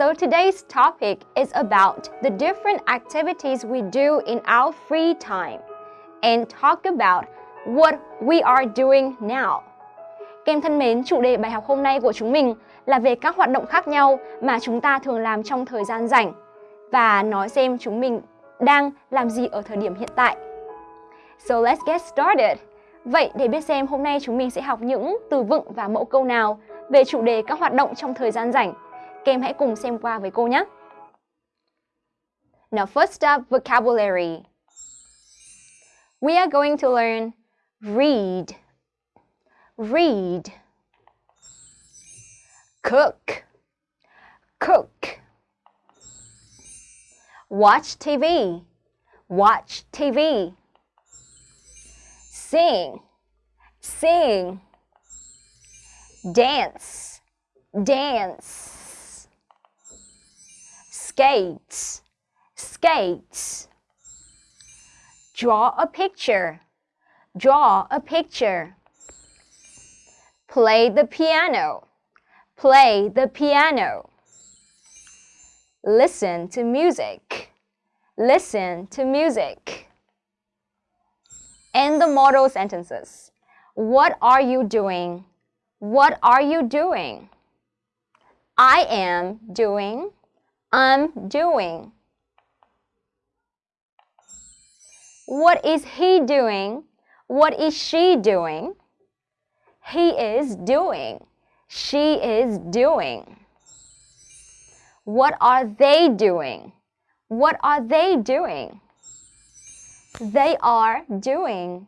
So today's topic is about the different activities we do in our free time and talk about what we are doing now. Các em thân mến, chủ đề bài học hôm nay của chúng mình là về các hoạt động khác nhau mà chúng ta thường làm trong thời gian rảnh và nói xem chúng mình đang làm gì ở thời điểm hiện tại. So let's get started. Vậy để biết xem hôm nay chúng mình sẽ học những từ vựng và mẫu câu nào về chủ đề các hoạt động trong thời gian rảnh. Các em hãy cùng xem qua với cô nhé. Now first up, vocabulary. We are going to learn read, read, cook, cook, watch TV, watch TV, sing, sing, dance, dance, skate, skates. draw a picture, draw a picture, play the piano, play the piano, listen to music, listen to music. And the model sentences. What are you doing? What are you doing? I am doing. I'm doing. What is he doing? What is she doing? He is doing. She is doing. What are they doing? What are they doing? They are doing.